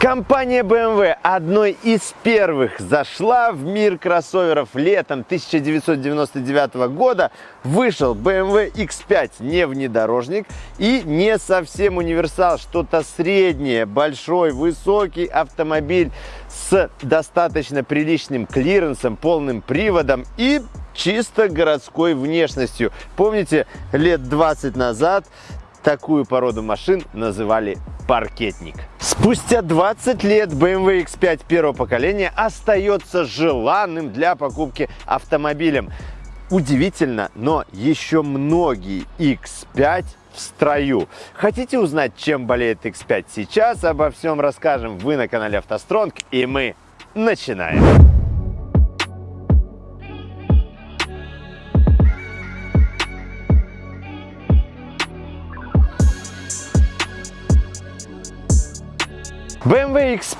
Компания BMW одной из первых зашла в мир кроссоверов летом 1999 года. Вышел BMW X5, не внедорожник и не совсем универсал, что-то среднее, большой, высокий автомобиль с достаточно приличным клиренсом, полным приводом и чисто городской внешностью. Помните, лет 20 назад такую породу машин называли паркетник. Спустя 20 лет BMW X5 первого поколения остается желанным для покупки автомобилем. Удивительно, но еще многие X5 в строю. Хотите узнать, чем болеет X5 сейчас? Обо всем расскажем вы на канале автостронг и мы начинаем.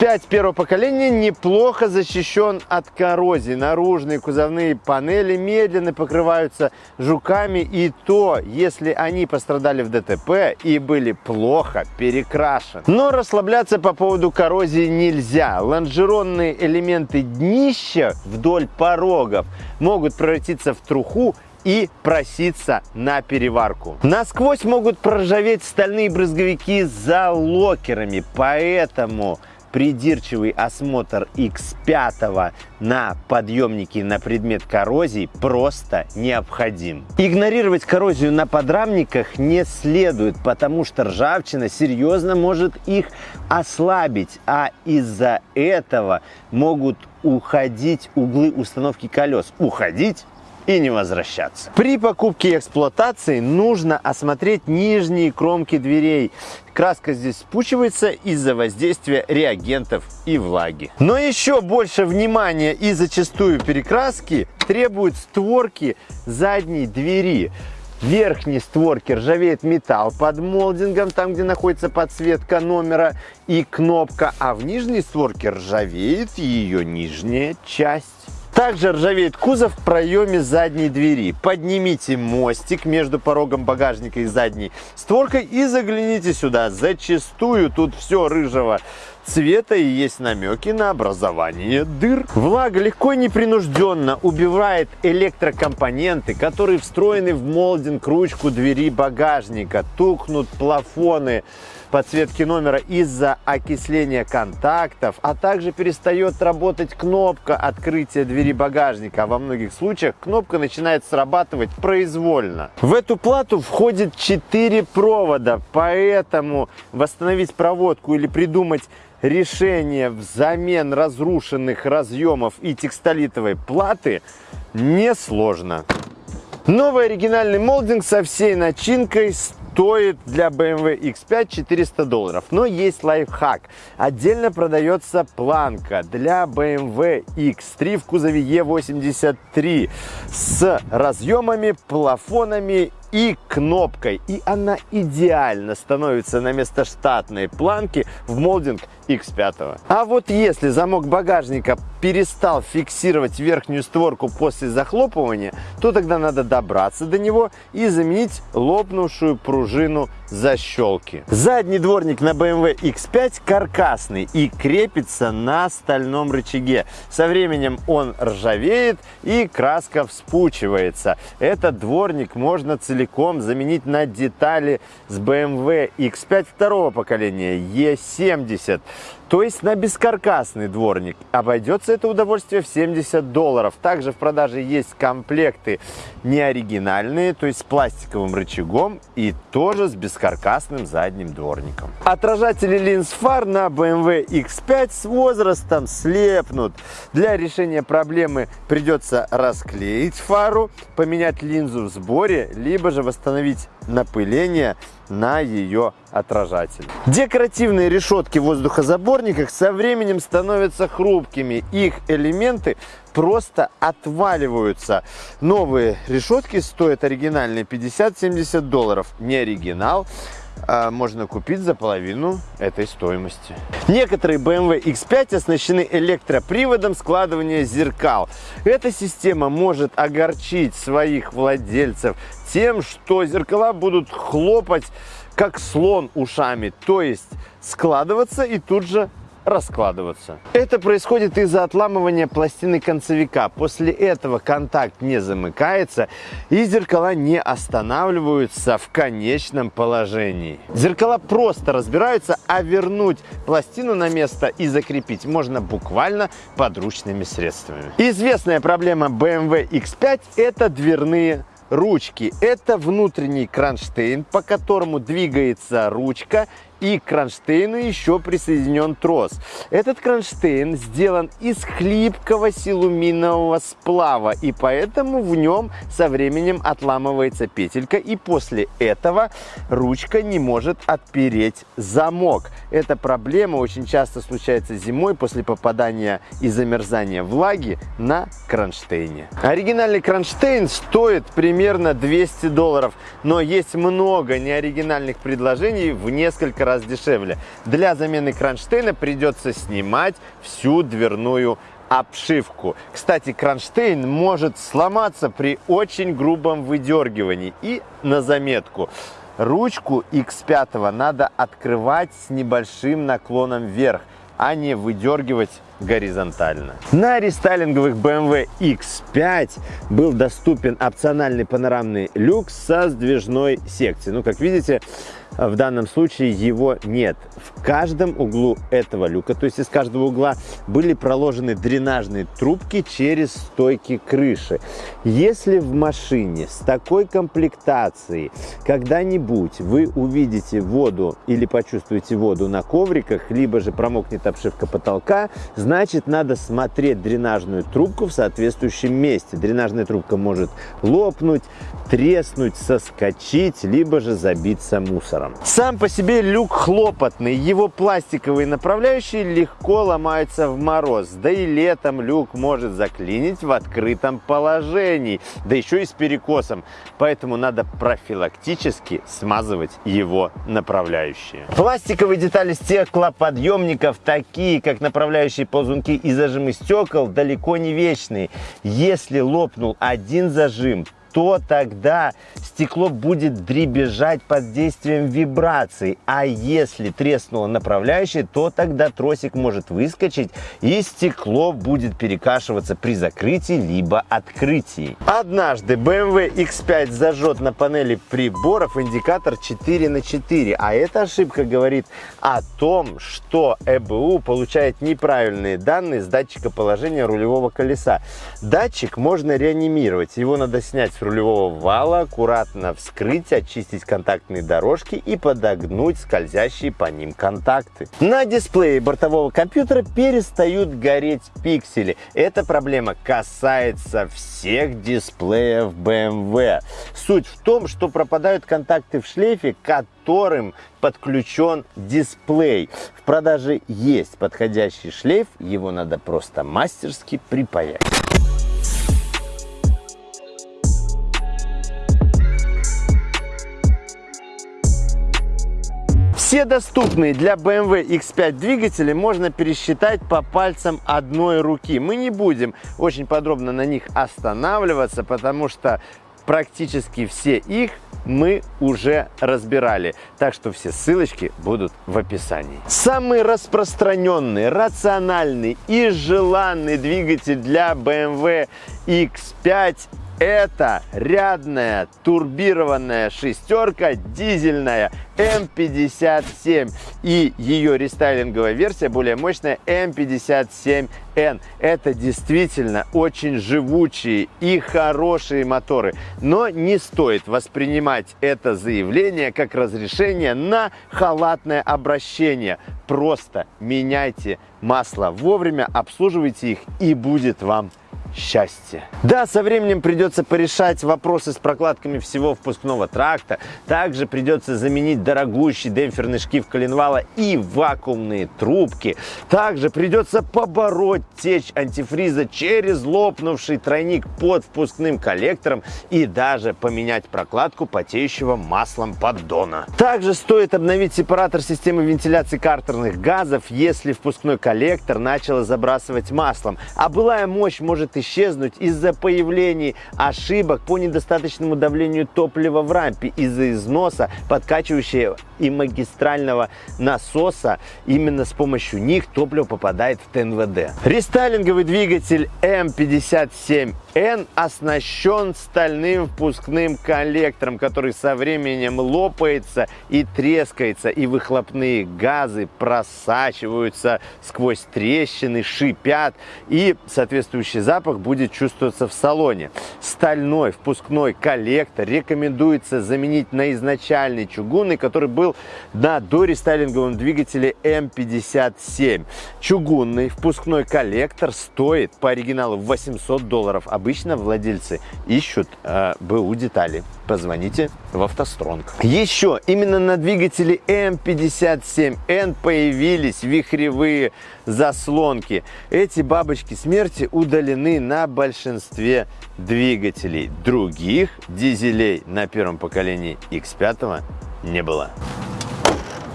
BMW X5 первого поколения неплохо защищен от коррозии. Наружные кузовные панели медленно покрываются жуками и то, если они пострадали в ДТП и были плохо перекрашены. Но расслабляться по поводу коррозии нельзя. Лонжеронные элементы днища вдоль порогов могут превратиться в труху и проситься на переварку. Насквозь могут проржаветь стальные брызговики за локерами, поэтому придирчивый осмотр X5 на подъемнике на предмет коррозии просто необходим. Игнорировать коррозию на подрамниках не следует, потому что ржавчина серьезно может их ослабить, а из-за этого могут уходить углы установки колес. Уходить и не возвращаться. При покупке и эксплуатации нужно осмотреть нижние кромки дверей. Краска здесь спучивается из-за воздействия реагентов и влаги. Но еще больше внимания и зачастую перекраски требуют створки задней двери. Верхней створке ржавеет металл под молдингом, там где находится подсветка номера и кнопка, а в нижней створке ржавеет ее нижняя часть. Также ржавеет кузов в проеме задней двери. Поднимите мостик между порогом багажника и задней створкой и загляните сюда. Зачастую тут все рыжего цвета и есть намеки на образование дыр. Влага легко и непринужденно убивает электрокомпоненты, которые встроены в молдинг ручку двери багажника. Тухнут плафоны подсветки номера из-за окисления контактов, а также перестает работать кнопка открытия двери багажника. Во многих случаях кнопка начинает срабатывать произвольно. В эту плату входит 4 провода, поэтому восстановить проводку или придумать решение взамен разрушенных разъемов и текстолитовой платы несложно. Новый оригинальный молдинг со всей начинкой стоит для BMW X5 400 долларов. Но есть лайфхак. Отдельно продается планка для BMW X3 в кузове E83 с разъемами, плафонами и кнопкой. И она идеально становится на место штатной планки в молдинг X5. А вот если замок багажника перестал фиксировать верхнюю створку после захлопывания, то тогда надо добраться до него и заменить лопнувшую пружину защелки. Задний дворник на BMW X5 каркасный и крепится на стальном рычаге. Со временем он ржавеет и краска вспучивается. Этот дворник можно целиком заменить на детали с BMW X5 второго поколения E70 то есть на бескаркасный дворник. Обойдется это удовольствие в 70 долларов. Также в продаже есть комплекты неоригинальные, то есть с пластиковым рычагом и тоже с бескаркасным задним дворником. Отражатели линз фар на BMW X5 с возрастом слепнут. Для решения проблемы придется расклеить фару, поменять линзу в сборе, либо же восстановить напыление на ее отражатель. Декоративные решетки в воздухозаборниках со временем становятся хрупкими. Их элементы просто отваливаются. Новые решетки стоят оригинальные 50-70 долларов. Не оригинал можно купить за половину этой стоимости. Некоторые BMW X5 оснащены электроприводом складывания зеркал. Эта система может огорчить своих владельцев тем, что зеркала будут хлопать как слон ушами, то есть складываться и тут же раскладываться. Это происходит из-за отламывания пластины концевика. После этого контакт не замыкается и зеркала не останавливаются в конечном положении. Зеркала просто разбираются, а вернуть пластину на место и закрепить можно буквально подручными средствами. Известная проблема BMW X5 это дверные ручки. Это внутренний кронштейн, по которому двигается ручка и к кронштейну еще присоединен трос. Этот кронштейн сделан из хлипкого силуминового сплава, и поэтому в нем со временем отламывается петелька, и после этого ручка не может отпереть замок. Эта проблема очень часто случается зимой после попадания и замерзания влаги на кронштейне. Оригинальный кронштейн стоит примерно 200 долларов, но есть много неоригинальных предложений в несколько раз дешевле. Для замены кронштейна придется снимать всю дверную обшивку. Кстати, кронштейн может сломаться при очень грубом выдергивании. И на заметку, ручку X5 надо открывать с небольшим наклоном вверх, а не выдергивать горизонтально. На рестайлинговых BMW X5 был доступен опциональный панорамный люк со сдвижной секцией. Ну, как видите, в данном случае его нет. В каждом углу этого люка, то есть из каждого угла, были проложены дренажные трубки через стойки крыши. Если в машине с такой комплектацией когда-нибудь вы увидите воду или почувствуете воду на ковриках, либо же промокнет обшивка потолка, значит надо смотреть дренажную трубку в соответствующем месте. Дренажная трубка может лопнуть, треснуть, соскочить, либо же забиться мусором. Сам по себе люк хлопотный, его пластиковые направляющие легко ломаются в мороз, да и летом люк может заклинить в открытом положении, да еще и с перекосом, поэтому надо профилактически смазывать его направляющие. Пластиковые детали стеклоподъемников, такие как направляющие ползунки и зажимы стекол, далеко не вечные. Если лопнул один зажим, то тогда стекло будет дребезжать под действием вибраций. А если треснуло направляющее, то тогда тросик может выскочить и стекло будет перекашиваться при закрытии либо открытии. Однажды BMW X5 зажжет на панели приборов индикатор 4 на 4, а эта ошибка говорит о том, что ЭБУ получает неправильные данные с датчика положения рулевого колеса. Датчик можно реанимировать, его надо снять с рулевого вала, аккуратно вскрыть, очистить контактные дорожки и подогнуть скользящие по ним контакты. На дисплее бортового компьютера перестают гореть пиксели. Эта проблема касается всех дисплеев BMW. Суть в том, что пропадают контакты в шлейфе, которым подключен дисплей. В продаже есть подходящий шлейф, его надо просто мастерски припаять. Все доступные для BMW X5 двигатели можно пересчитать по пальцам одной руки. Мы не будем очень подробно на них останавливаться, потому что практически все их мы уже разбирали, так что все ссылочки будут в описании. Самый распространенный, рациональный и желанный двигатель для BMW X5 это рядная турбированная шестерка дизельная М57 и ее рестайлинговая версия более мощная М57N. Это действительно очень живучие и хорошие моторы, но не стоит воспринимать это заявление как разрешение на халатное обращение. Просто меняйте масло вовремя, обслуживайте их и будет вам счастье. Да, со временем придется порешать вопросы с прокладками всего впускного тракта. Также придется заменить дорогущий демпферный шкив коленвала и вакуумные трубки. Также придется побороть течь антифриза через лопнувший тройник под впускным коллектором и даже поменять прокладку потеющего маслом поддона. Также стоит обновить сепаратор системы вентиляции картерных газов, если впускной коллектор начал забрасывать маслом, а былая мощь может исчезнуть из-за появления ошибок по недостаточному давлению топлива в рампе из-за износа подкачивающего и магистрального насоса. Именно с помощью них топливо попадает в ТНВД. Рестайлинговый двигатель М57N оснащен стальным впускным коллектором, который со временем лопается и трескается, и выхлопные газы просачиваются сквозь трещины, шипят, и соответствующий запах будет чувствоваться в салоне. Стальной впускной коллектор рекомендуется заменить на изначальный чугунный, который был на дорестайлинговом двигателе М57. Чугунный впускной коллектор стоит по оригиналу 800 долларов. Обычно владельцы ищут э, БУ детали. Позвоните в автостронг. Еще именно на двигателе М57Н появились вихревые заслонки. Эти бабочки смерти удалены на большинстве двигателей. Других дизелей на первом поколении X5 не было.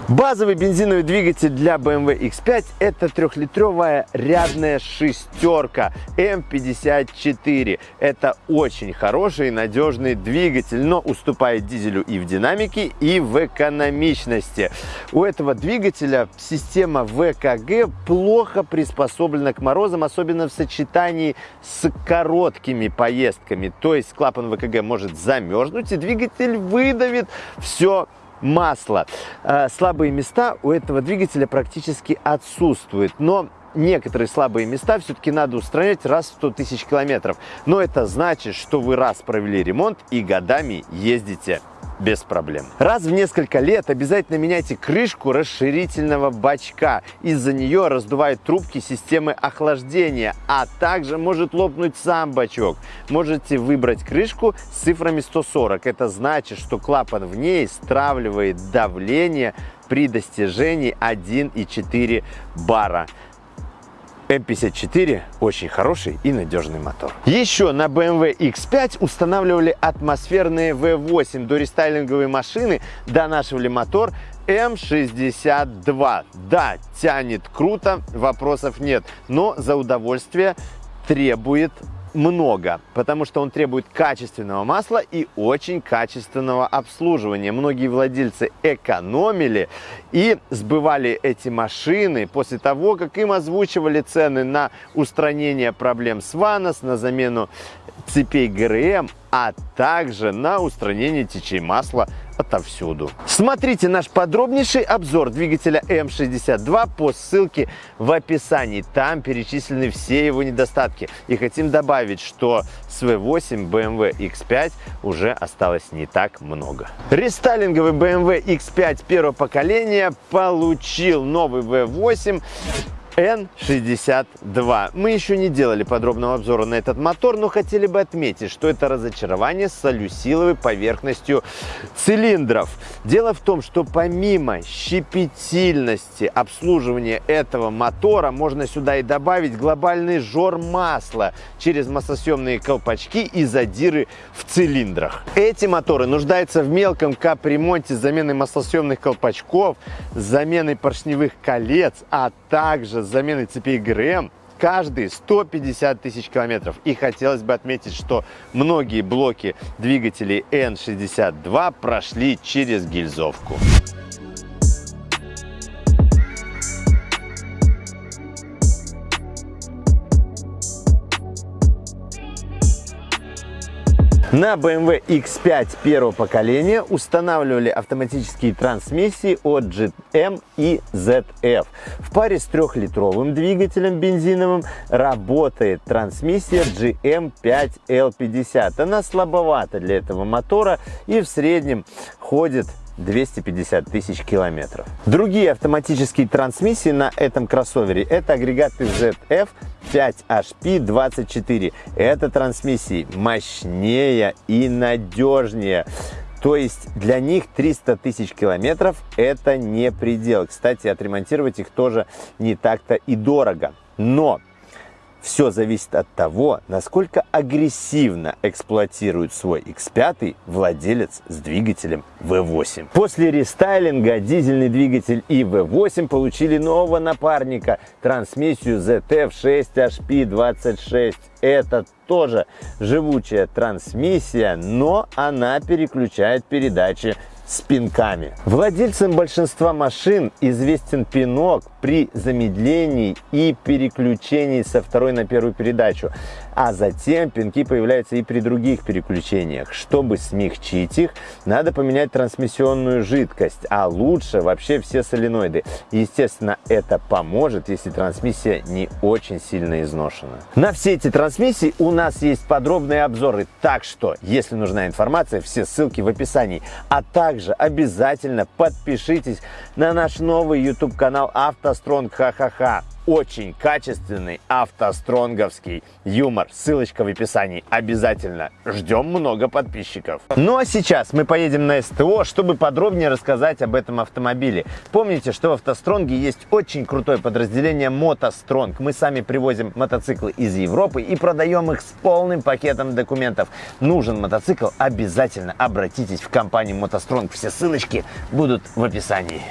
Базовый бензиновый двигатель для BMW X5 это трехлитровая рядная шестерка M54. Это очень хороший и надежный двигатель, но уступает дизелю и в динамике, и в экономичности. У этого двигателя система ВКГ плохо приспособлена к морозам, особенно в сочетании с короткими поездками. То есть клапан ВКГ может замерзнуть и двигатель выдавит все масло. Э, слабые места у этого двигателя практически отсутствуют, но некоторые слабые места все-таки надо устранять раз в 100 тысяч километров. Но это значит, что вы раз провели ремонт и годами ездите без проблем. Раз в несколько лет обязательно меняйте крышку расширительного бачка. Из-за нее раздувают трубки системы охлаждения, а также может лопнуть сам бачок. Можете выбрать крышку с цифрами 140. Это значит, что клапан в ней стравливает давление при достижении 1,4 бара. М54 очень хороший и надежный мотор. Еще на BMW X5 устанавливали атмосферные V8 до рестайлинговой машины, донашивали мотор М62. Да, тянет круто, вопросов нет, но за удовольствие требует много, потому что он требует качественного масла и очень качественного обслуживания. Многие владельцы экономили и сбывали эти машины после того, как им озвучивали цены на устранение проблем с ВАНОС, на замену цепей ГРМ, а также на устранение течей масла отовсюду. Смотрите наш подробнейший обзор двигателя М62 по ссылке в описании. Там перечислены все его недостатки. И хотим добавить, что с V8 BMW X5 уже осталось не так много. Рестайлинговый BMW X5 первого поколения получил новый V8 N62. Мы еще не делали подробного обзора на этот мотор, но хотели бы отметить, что это разочарование с солюсиловой поверхностью цилиндров. Дело в том, что помимо щепетильности обслуживания этого мотора, можно сюда и добавить глобальный жор масла через маслосъемные колпачки и задиры в цилиндрах. Эти моторы нуждаются в мелком капремонте с заменой маслосъемных колпачков, заменой поршневых колец, а также с заменой цепей ГРМ каждые 150 тысяч километров. И хотелось бы отметить, что многие блоки двигателей N62 прошли через гильзовку. На BMW X5 первого поколения устанавливали автоматические трансмиссии от GM и ZF. В паре с трехлитровым двигателем бензиновым работает трансмиссия GM5L50. Она слабовата для этого мотора и в среднем ходит 250 тысяч километров. Другие автоматические трансмиссии на этом кроссовере это агрегаты ZF 5HP24. Это трансмиссии мощнее и надежнее. То есть для них 300 тысяч километров это не предел. Кстати, отремонтировать их тоже не так-то и дорого. Но Все зависит от того, насколько агрессивно эксплуатирует свой X5 владелец с двигателем V8. После рестайлинга дизельный двигатель и V8 получили нового напарника – трансмиссию ZF6HP26. Это тоже живучая трансмиссия, но она переключает передачи с пинками. Владельцам большинства машин известен пинок при замедлении и переключении со второй на первую передачу, а затем пинки появляются и при других переключениях. Чтобы смягчить их, надо поменять трансмиссионную жидкость, а лучше вообще все соленоиды. Естественно, это поможет, если трансмиссия не очень сильно изношена. На все эти трансмиссии у нас есть подробные обзоры, так что, если нужна информация, все ссылки в описании. А также обязательно подпишитесь на наш новый YouTube канал «АвтоСтронг Ха-Ха-Ха» очень качественный автостронговский юмор. Ссылочка в описании. Обязательно. Ждем много подписчиков. Ну а сейчас мы поедем на СТО, чтобы подробнее рассказать об этом автомобиле. Помните, что в автостронге есть очень крутое подразделение мотостронг. Мы сами привозим мотоциклы из Европы и продаем их с полным пакетом документов. Нужен мотоцикл? Обязательно обратитесь в компанию мотостронг. Все ссылочки будут в описании.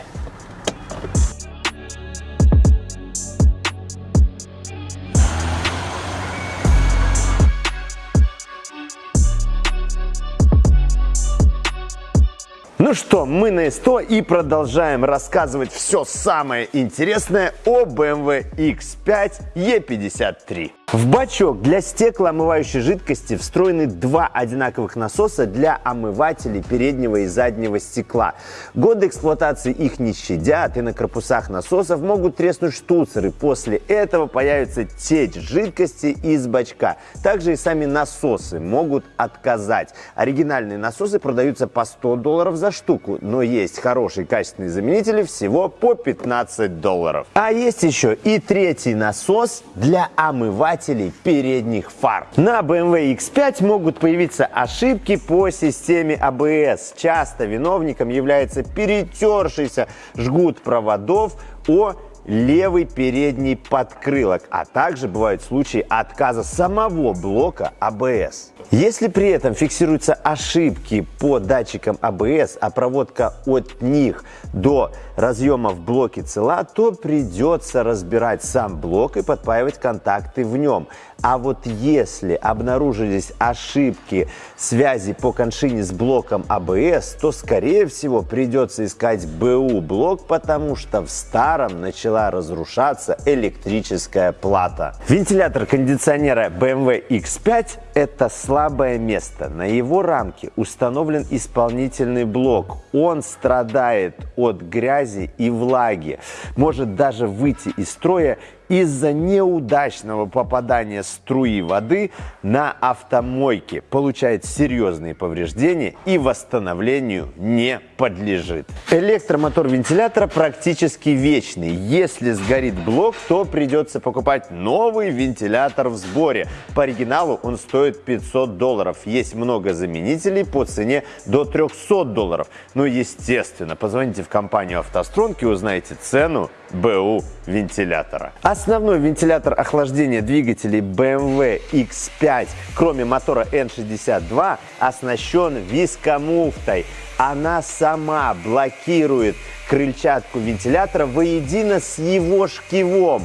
Ну что, мы на СТО и продолжаем рассказывать все самое интересное о BMW X5 E53. В бачок для стеклоомывающей жидкости встроены два одинаковых насоса для омывателей переднего и заднего стекла. Годы эксплуатации их не щадят, и на корпусах насосов могут треснуть штуцеры. После этого появится течь жидкости из бачка. Также и сами насосы могут отказать. Оригинальные насосы продаются по 100 долларов за штуку, но есть хорошие качественные заменители всего по 15 долларов. А есть еще и третий насос для омывателей омывателей передних фар. На BMW X5 могут появиться ошибки по системе ABS. А Часто виновником является перетершийся жгут проводов о левый передний подкрылок, а также бывают случаи отказа самого блока ABS. А Если при этом фиксируются ошибки по датчикам ABS, а, проводка от них до разъема в блоке цела, то придется разбирать сам блок и подпаивать контакты в нем. А вот если обнаружились ошибки связи по коншине с блоком ABS, то скорее всего придется искать БУ блок, потому что в старом начала разрушаться электрическая плата. Вентилятор кондиционера BMW X5 это слабое место. На его рамке установлен исполнительный блок. Он страдает от грязи и влаги. Может даже выйти из строя из-за неудачного попадания струи воды на автомойке получает серьезные повреждения и восстановлению не подлежит. Электромотор вентилятора практически вечный. Если сгорит блок, то придется покупать новый вентилятор в сборе. По оригиналу он стоит 500 долларов. Есть много заменителей по цене до 300 долларов. Ну, естественно, позвоните в компанию «АвтоСтронг» и узнаете цену БУ вентилятора. Основной вентилятор охлаждения двигателей BMW X5, кроме мотора N62, оснащен вискомуфтой. Она сама блокирует крыльчатку вентилятора воедино с его шкивом.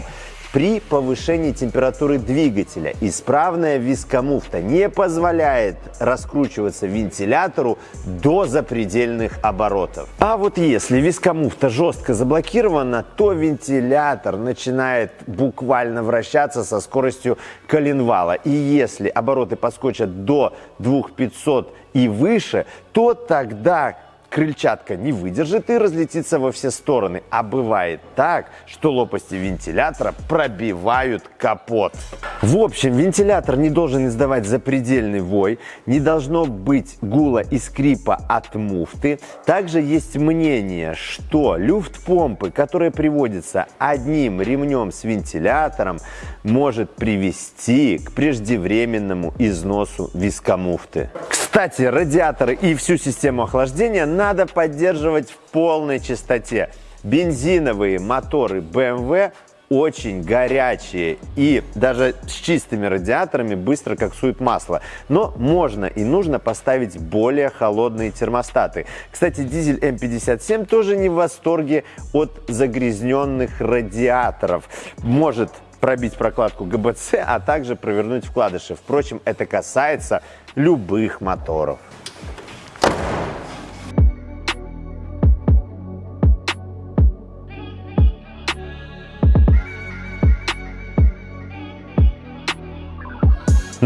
При повышении температуры двигателя исправная вискомуфта не позволяет раскручиваться вентилятору до запредельных оборотов. А вот если вискомуфта жестко заблокирована, то вентилятор начинает буквально вращаться со скоростью коленвала. И если обороты подскочат до 2500 и выше, то тогда крыльчатка не выдержит и разлетится во все стороны. А бывает так, что лопасти вентилятора пробивают капот. В общем, вентилятор не должен издавать запредельный вой, не должно быть гула и скрипа от муфты. Также есть мнение, что люфт-помпы, которые приводятся одним ремнем с вентилятором, может привести к преждевременному износу вискомуфты. Кстати, радиаторы и всю систему охлаждения надо поддерживать в полной чистоте. Бензиновые моторы BMW очень горячие и даже с чистыми радиаторами быстро коксуют масло. Но можно и нужно поставить более холодные термостаты. Кстати, дизель М57 тоже не в восторге от загрязненных радиаторов. Может пробить прокладку ГБЦ, а также провернуть вкладыши. Впрочем, это касается любых моторов.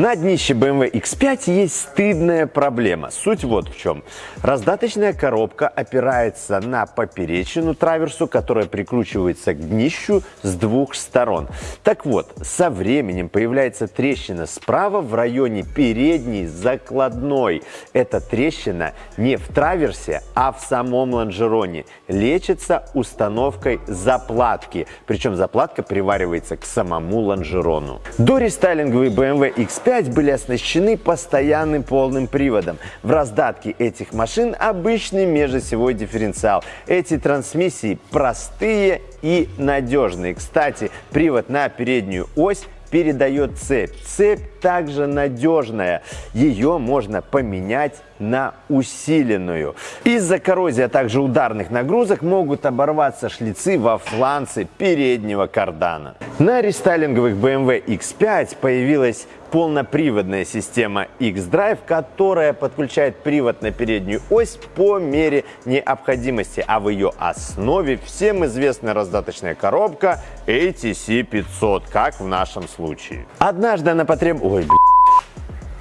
На днище BMW X5 есть стыдная проблема. Суть вот в чем. Раздаточная коробка опирается на поперечину траверсу, которая прикручивается к днищу с двух сторон. Так вот, со временем появляется трещина справа в районе передней закладной. Эта трещина не в траверсе, а в самом лонжероне. Лечится установкой заплатки. Причем заплатка приваривается к самому лонжерону. До рестайлинговый BMW X5 5 были оснащены постоянным полным приводом. В раздатке этих машин обычный межосевой дифференциал. Эти трансмиссии простые и надежные. Кстати, привод на переднюю ось передает цепь. Цепь также надежная. Ее можно поменять на усиленную. Из-за коррозии, а также ударных нагрузок могут оборваться шлицы во фланце переднего кардана. На рестайлинговых BMW X5 появилась полноприводная система X-Drive, которая подключает привод на переднюю ось по мере необходимости, а в ее основе всем известная раздаточная коробка ATC 500, как в нашем случае. Однажды она потребовала... Ой.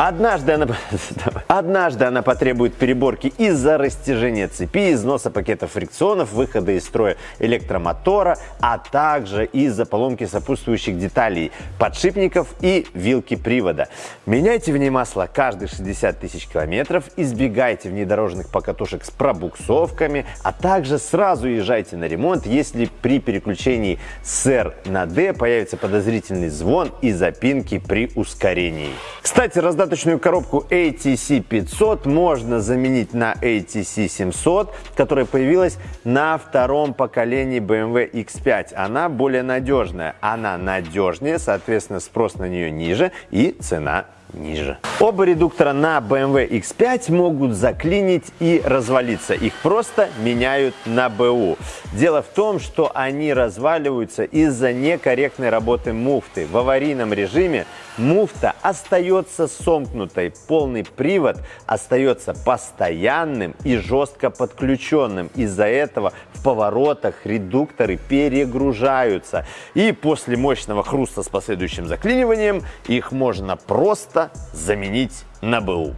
Однажды она, однажды она потребует переборки из-за растяжения цепи, износа пакета фрикционов, выхода из строя электромотора, а также из-за поломки сопутствующих деталей, подшипников и вилки привода. Меняйте в ней масло каждые 60 тысяч километров, избегайте внедорожных покатушек с пробуксовками, а также сразу езжайте на ремонт, если при переключении с R на D появится подозрительный звон и запинки при ускорении. Кстати, раздаточный Раздаточную коробку ATC 500 можно заменить на ATC 700, которая появилась на втором поколении BMW X5. Она более надежная. Она надежнее, соответственно, спрос на нее ниже и цена ниже. Оба редуктора на BMW X5 могут заклинить и развалиться. Их просто меняют на БУ. Дело в том, что они разваливаются из-за некорректной работы муфты. В аварийном режиме муфта остается сомкнутой. Полный привод остается постоянным и жестко подключенным. Из-за этого в поворотах редукторы перегружаются. И после мощного хруста с последующим заклиниванием их можно просто заменить на БУ.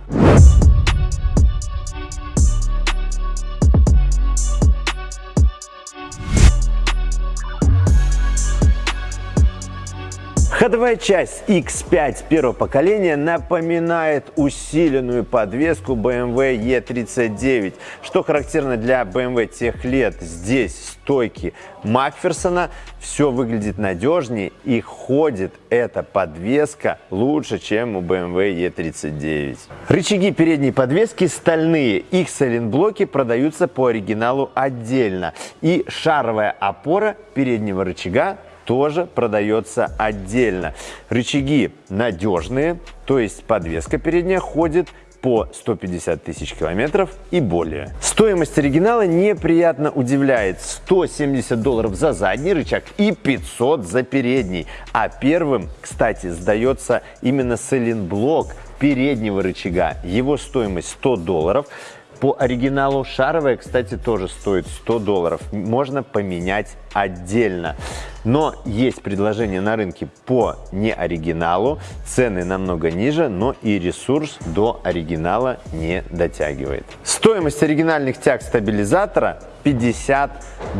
Ходовая часть X5 первого поколения напоминает усиленную подвеску BMW E39. Что характерно для BMW тех лет, здесь стойки Макферсона, все выглядит надежнее и ходит эта подвеска лучше, чем у BMW E39. Рычаги передней подвески стальные, их сайлентблоки продаются по оригиналу отдельно. И шаровая опора переднего рычага тоже продается отдельно. Рычаги надежные, то есть подвеска передняя ходит по 150 тысяч километров и более. Стоимость оригинала неприятно удивляет. 170 долларов за задний рычаг и 500 за передний. А первым, кстати, сдается именно сайлентблок переднего рычага. Его стоимость 100 долларов. По оригиналу шаровая, кстати, тоже стоит 100 долларов. Можно поменять отдельно. Но есть предложение на рынке по неоригиналу. Цены намного ниже, но и ресурс до оригинала не дотягивает. Стоимость оригинальных тяг стабилизатора 50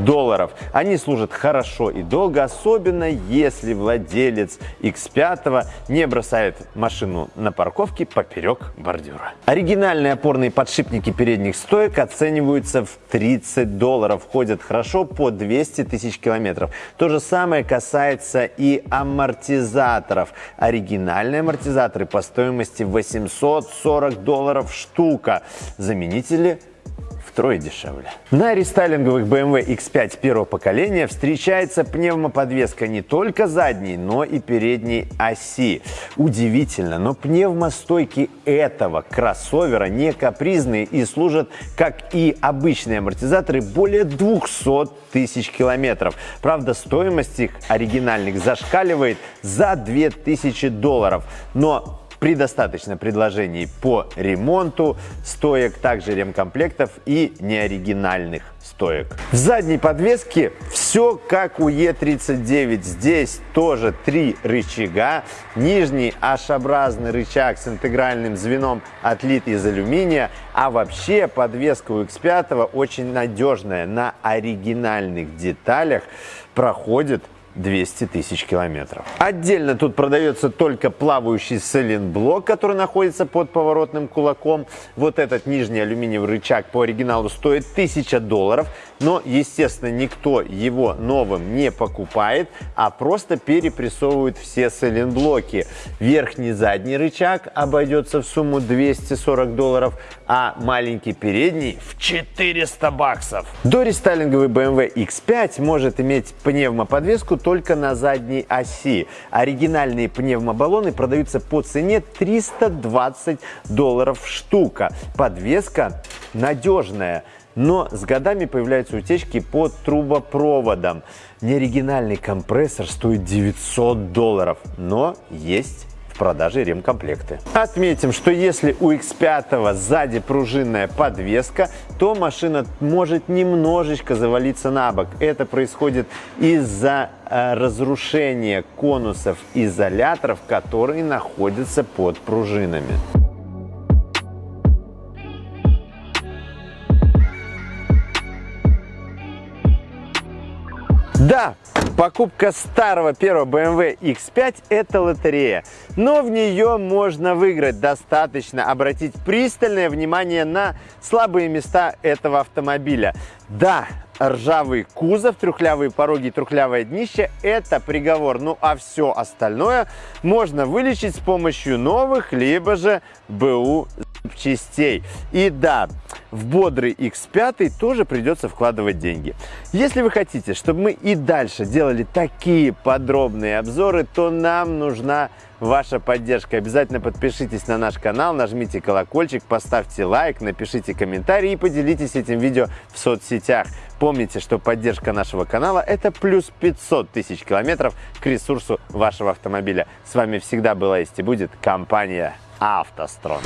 долларов. Они служат хорошо и долго, особенно если владелец X5 не бросает машину на парковке поперек бордюра. Оригинальные опорные подшипники передних стоек оцениваются в 30 долларов. Ходят хорошо по 200 тысяч километров. То же самое касается и амортизаторов. Оригинальные амортизаторы по стоимости 840 долларов штука. Заменители втрое дешевле. На рестайлинговых BMW X5 первого поколения встречается пневмоподвеска не только задней, но и передней оси. Удивительно, но пневмостойки этого кроссовера не капризные и служат, как и обычные амортизаторы, более 200 тысяч километров. Правда, стоимость их оригинальных зашкаливает за 2000 долларов. Но при достаточном предложении по ремонту стоек, также ремкомплектов и неоригинальных стоек. В задней подвеске все как у Е39. Здесь тоже три рычага. Нижний H-образный рычаг с интегральным звеном отлит из алюминия. А вообще подвеска у X5 очень надежная. На оригинальных деталях проходит 200 тысяч километров. Отдельно тут продается только плавающий сайлентблок, который находится под поворотным кулаком. Вот этот нижний алюминиевый рычаг по оригиналу стоит 1000 долларов, но, естественно, никто его новым не покупает, а просто перепрессовывает все сайлентблоки. Верхний задний рычаг обойдется в сумму 240 долларов, а маленький передний в 400 баксов. Дорестайлинговый BMW X5 может иметь пневмоподвеску только на задней оси. Оригинальные пневмобаллоны продаются по цене 320 долларов штука. Подвеска надежная. Но с годами появляются утечки по трубопроводам. Неоригинальный компрессор стоит 900 долларов, но есть в продаже ремкомплекты. Отметим, что если у X5 сзади пружинная подвеска, то машина может немножечко завалиться на бок. Это происходит из-за э, разрушения конусов изоляторов, которые находятся под пружинами. Да, покупка старого первого BMW X5 – это лотерея, но в нее можно выиграть. Достаточно обратить пристальное внимание на слабые места этого автомобиля. Да, ржавый кузов, трухлявые пороги и трухлявое днище – это приговор. Ну а все остальное можно вылечить с помощью новых, либо же БУ частей. И да, в бодрый X5 тоже придется вкладывать деньги. Если вы хотите, чтобы мы и дальше делали такие подробные обзоры, то нам нужна ваша поддержка. Обязательно подпишитесь на наш канал, нажмите колокольчик, поставьте лайк, напишите комментарий и поделитесь этим видео в соцсетях. Помните, что поддержка нашего канала – это плюс 500 тысяч километров к ресурсу вашего автомобиля. С вами всегда была есть и будет компания «АвтоСтрон».